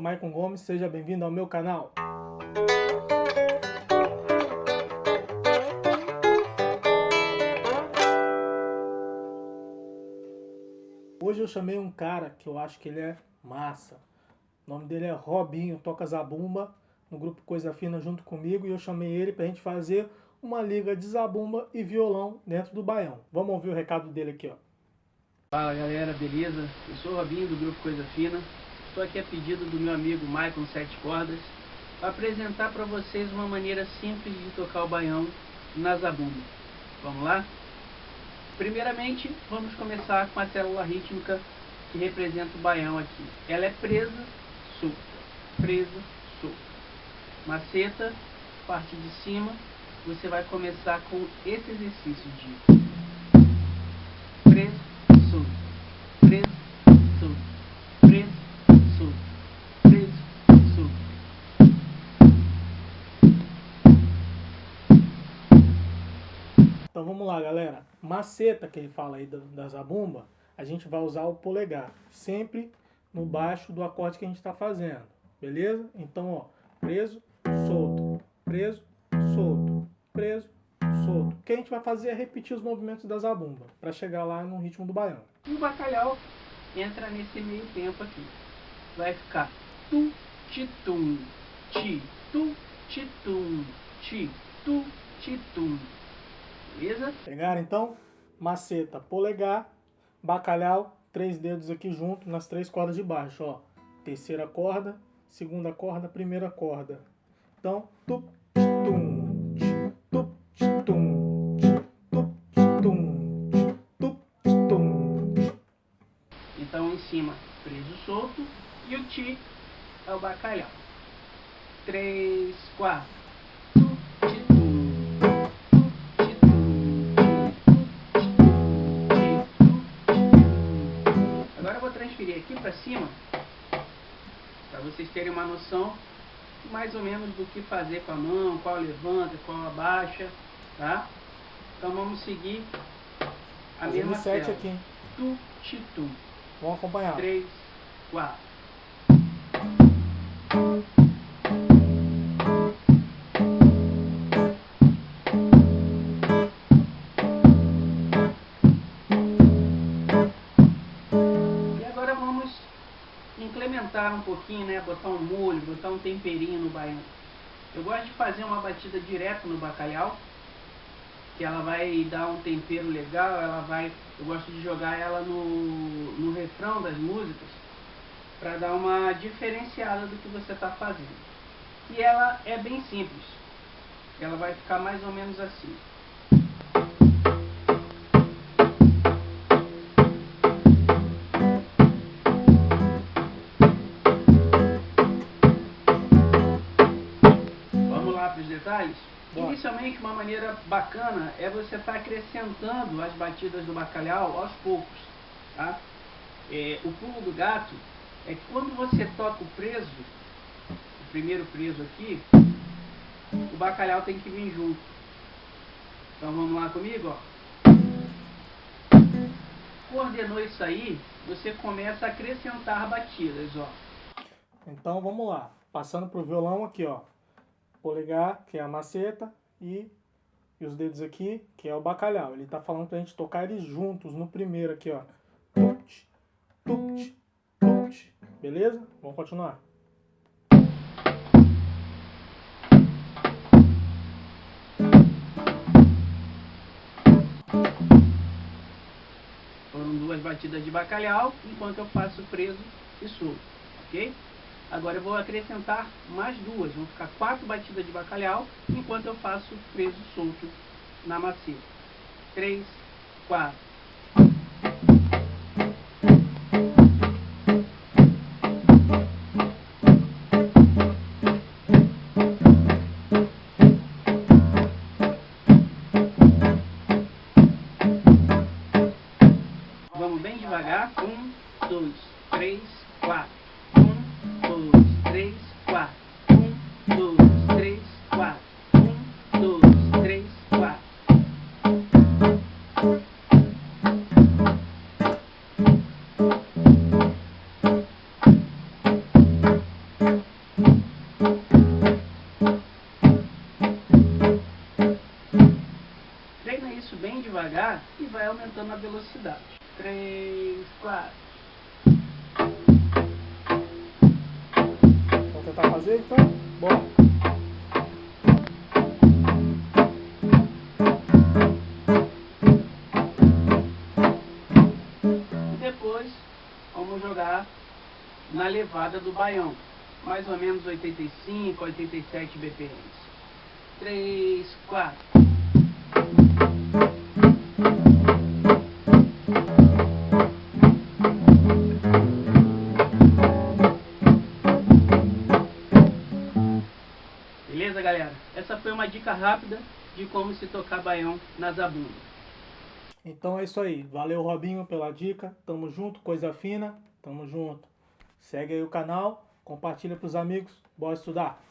sou Maicon Gomes, seja bem-vindo ao meu canal. Hoje eu chamei um cara que eu acho que ele é massa. O nome dele é Robinho, toca zabumba no grupo Coisa Fina junto comigo e eu chamei ele pra gente fazer uma liga de zabumba e violão dentro do baião. Vamos ouvir o recado dele aqui, ó. Fala galera, beleza? Eu sou o Robinho do grupo Coisa Fina. Estou aqui a pedido do meu amigo Maicon Sete Cordas para apresentar para vocês uma maneira simples de tocar o baião na zabumba. Vamos lá? Primeiramente, vamos começar com a célula rítmica que representa o baião aqui. Ela é presa, solta, presa, solta. Maceta, parte de cima, você vai começar com esse exercício de preso, solto, Então vamos lá, galera. Maceta que ele fala aí da, zabumba, a gente vai usar o polegar, sempre no baixo do acorde que a gente está fazendo, beleza? Então, ó, preso, solto, preso, solto, preso, solto. O que a gente vai fazer é repetir os movimentos da zabumba, para chegar lá no ritmo do baião. E o bacalhau entra nesse meio tempo aqui. Vai ficar tu, ti, tum, ti, tu, ti, tum, ti, tu, ti, tum. Beleza? Pegaram então? Maceta, polegar, bacalhau, três dedos aqui junto nas três cordas de baixo, ó. Terceira corda, segunda corda, primeira corda. Então, tu, tum, tu, tum, tu, tum, tu, tum. Então em cima, preso solto. E o ti é o bacalhau. Três, quatro. Transferir aqui para cima. Para vocês terem uma noção mais ou menos do que fazer com a mão, qual levanta, qual abaixa, tá? Então vamos seguir a Fazendo mesma sete aqui? Tu, ti, tum. Vamos acompanhar. 3, 4. Um pouquinho, né? Botar um molho, botar um temperinho no baião. Eu gosto de fazer uma batida direto no bacalhau, que ela vai dar um tempero legal, ela vai, eu gosto de jogar ela no, no refrão das músicas para dar uma diferenciada do que você está fazendo. E ela é bem simples. Ela vai ficar mais ou menos assim. Detalhes? Bora. Inicialmente, uma maneira bacana é você estar acrescentando as batidas do bacalhau aos poucos. Tá? É, o pulo do gato é que quando você toca o preso, o primeiro preso aqui, o bacalhau tem que vir junto. Então vamos lá comigo, ó. Coordenou isso aí, você começa a acrescentar batidas, ó. Então vamos lá. Passando pro violão aqui, ó. Polegar, que é a maceta, e, e os dedos aqui, que é o bacalhau. Ele tá falando pra gente tocar eles juntos no primeiro aqui, ó. Tupt, tupt, tupt. Beleza? Vamos continuar. Foram duas batidas de bacalhau, enquanto eu faço preso e solto, ok? Agora eu vou acrescentar mais duas, vão ficar quatro batidas de bacalhau, enquanto eu faço preso solto na maceta. Três, quatro. Vamos bem devagar. Um, dois, três, quatro dois, três, quatro. Um, dois, três, quatro. Um, dois, três, quatro. Treina isso bem devagar e vai aumentando a velocidade. Três, quatro. Tentar fazer então? Bora! Depois vamos jogar na levada do baião. Mais ou menos 85, 87 BPM. 3, 4. Rápida de como se tocar baião na zabumba. Então é isso aí. Valeu, Robinho, pela dica. Tamo junto, coisa fina. Tamo junto. Segue aí o canal, compartilha pros amigos. Bora estudar.